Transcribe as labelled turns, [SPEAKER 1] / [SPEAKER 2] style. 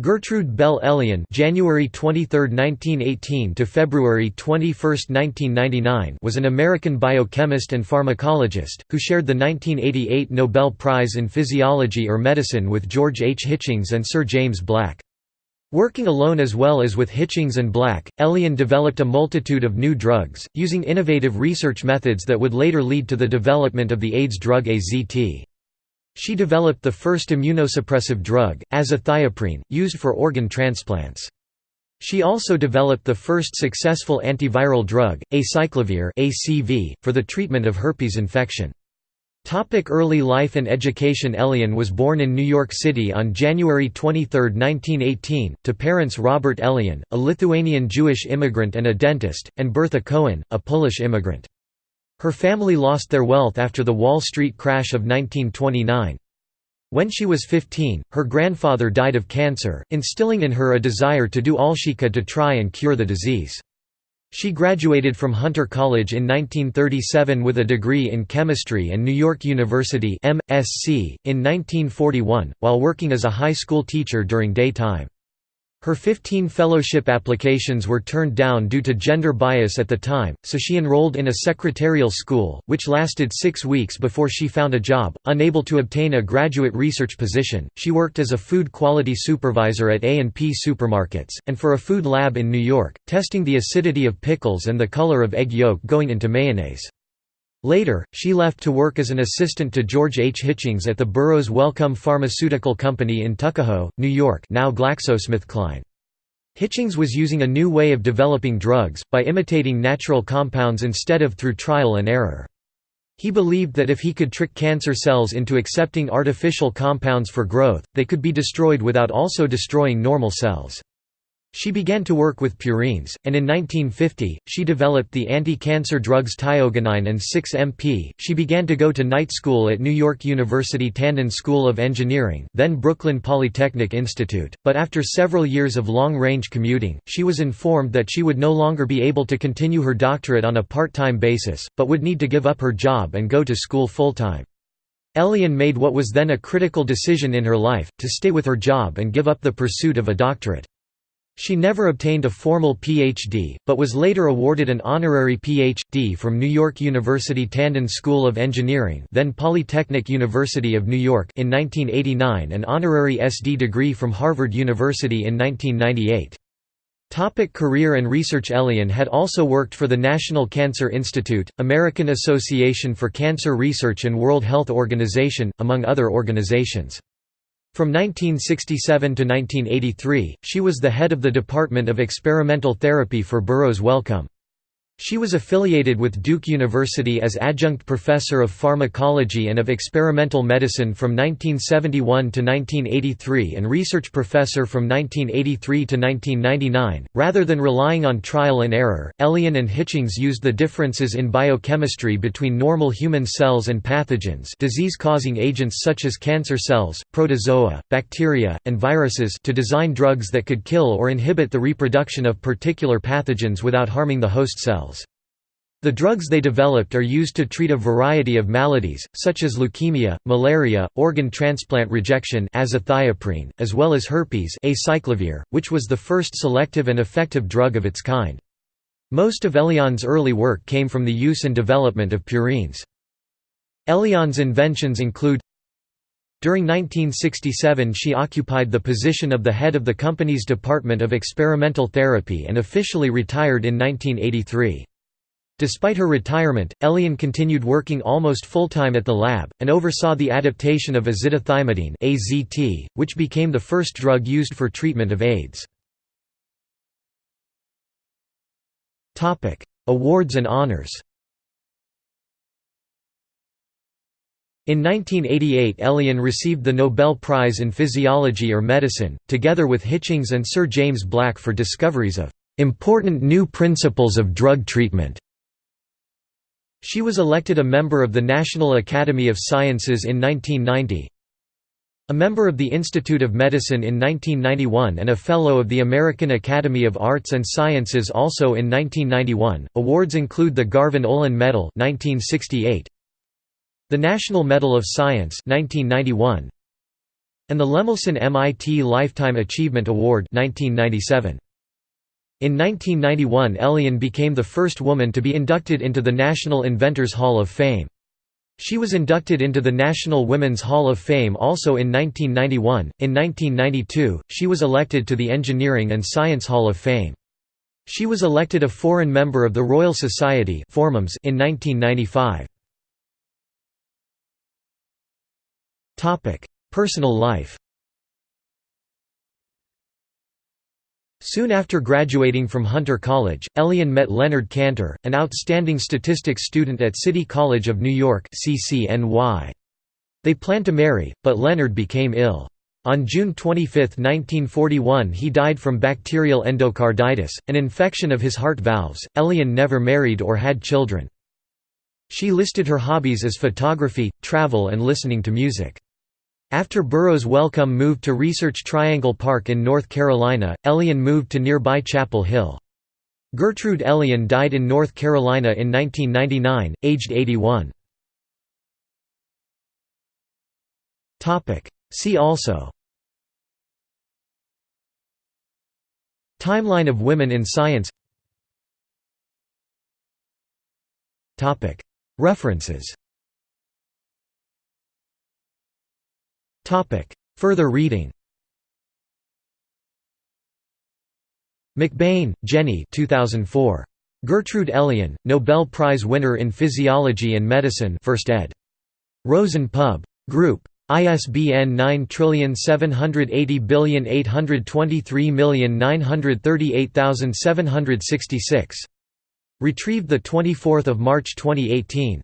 [SPEAKER 1] Gertrude Bell Elion (January 23, 1918 to February 21, 1999) was an American biochemist and pharmacologist who shared the 1988 Nobel Prize in Physiology or Medicine with George H. Hitchings and Sir James Black. Working alone as well as with Hitchings and Black, Elion developed a multitude of new drugs, using innovative research methods that would later lead to the development of the AIDS drug AZT. She developed the first immunosuppressive drug, azathioprine, used for organ transplants. She also developed the first successful antiviral drug, acyclovir (ACV), for the treatment of herpes infection. Topic early life and education Elion was born in New York City on January 23, 1918, to parents Robert Elion, a Lithuanian Jewish immigrant and a dentist, and Bertha Cohen, a Polish immigrant. Her family lost their wealth after the Wall Street crash of 1929. When she was 15, her grandfather died of cancer, instilling in her a desire to do all she could to try and cure the disease. She graduated from Hunter College in 1937 with a degree in chemistry and New York University MSc, in 1941, while working as a high school teacher during daytime. Her 15 fellowship applications were turned down due to gender bias at the time, so she enrolled in a secretarial school, which lasted six weeks before she found a job. Unable to obtain a graduate research position, she worked as a food quality supervisor at A&P supermarkets, and for a food lab in New York, testing the acidity of pickles and the color of egg yolk going into mayonnaise. Later, she left to work as an assistant to George H. Hitchings at the Burroughs Wellcome Pharmaceutical Company in Tuckahoe, New York now GlaxoSmithKline. Hitchings was using a new way of developing drugs, by imitating natural compounds instead of through trial and error. He believed that if he could trick cancer cells into accepting artificial compounds for growth, they could be destroyed without also destroying normal cells. She began to work with purines, and in 1950, she developed the anti-cancer drugs thioguanine and 6-MP. She began to go to night school at New York University Tandon School of Engineering, then Brooklyn Polytechnic Institute, but after several years of long-range commuting, she was informed that she would no longer be able to continue her doctorate on a part-time basis, but would need to give up her job and go to school full-time. Elion made what was then a critical decision in her life, to stay with her job and give up the pursuit of a doctorate. She never obtained a formal Ph.D., but was later awarded an honorary Ph.D. from New York University Tandon School of Engineering then Polytechnic University of New York in 1989 and honorary S.D. degree from Harvard University in 1998. Topic career and research Elion had also worked for the National Cancer Institute, American Association for Cancer Research and World Health Organization, among other organizations. From 1967 to 1983, she was the head of the Department of Experimental Therapy for Burroughs Wellcome. She was affiliated with Duke University as adjunct professor of pharmacology and of experimental medicine from 1971 to 1983 and research professor from 1983 to 1999. Rather than relying on trial and error, Elion and Hitchings used the differences in biochemistry between normal human cells and pathogens, disease-causing agents such as cancer cells, protozoa, bacteria, and viruses to design drugs that could kill or inhibit the reproduction of particular pathogens without harming the host cells. The drugs they developed are used to treat a variety of maladies, such as leukemia, malaria, organ transplant rejection azathioprine, as well as herpes acyclovir, which was the first selective and effective drug of its kind. Most of Elion's early work came from the use and development of purines. Elion's inventions include During 1967 she occupied the position of the head of the company's Department of Experimental Therapy and officially retired in 1983. Despite her retirement, Elion continued working almost full-time at the lab, and oversaw the adaptation of azidothymidine (AZT), which became the first drug used for treatment of AIDS. Awards and honors In 1988 Elion received the Nobel Prize in Physiology or Medicine, together with Hitchings and Sir James Black for discoveries of "...important new principles of drug treatment." She was elected a member of the National Academy of Sciences in 1990, a member of the Institute of Medicine in 1991 and a Fellow of the American Academy of Arts and Sciences also in 1991. Awards include the Garvan Olin Medal 1968, the National Medal of Science 1991, and the Lemelson MIT Lifetime Achievement Award 1997. In 1991 Elion became the first woman to be inducted into the National Inventors Hall of Fame. She was inducted into the National Women's Hall of Fame also in 1991. In 1992, she was elected to the Engineering and Science Hall of Fame. She was elected a foreign member of the Royal Society in 1995. Personal life Soon after graduating from Hunter College, Elion met Leonard Canter, an outstanding statistics student at City College of New York. They planned to marry, but Leonard became ill. On June 25, 1941 he died from bacterial endocarditis, an infection of his heart valves. Elion never married or had children. She listed her hobbies as photography, travel and listening to music. After Burroughs Wellcome moved to Research Triangle Park in North Carolina, Elion moved to nearby Chapel Hill. Gertrude Elion died in North Carolina in 1999, aged 81. See also Timeline of women in science References Further reading MacBain, Jenny 2004. Gertrude Elion, Nobel Prize winner in Physiology and Medicine 1st ed. Rosen Pub. Group. ISBN 9780823938766. Retrieved 24 March 2018.